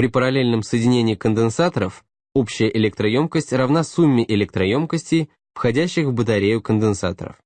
При параллельном соединении конденсаторов общая электроемкость равна сумме электроемкостей, входящих в батарею конденсаторов.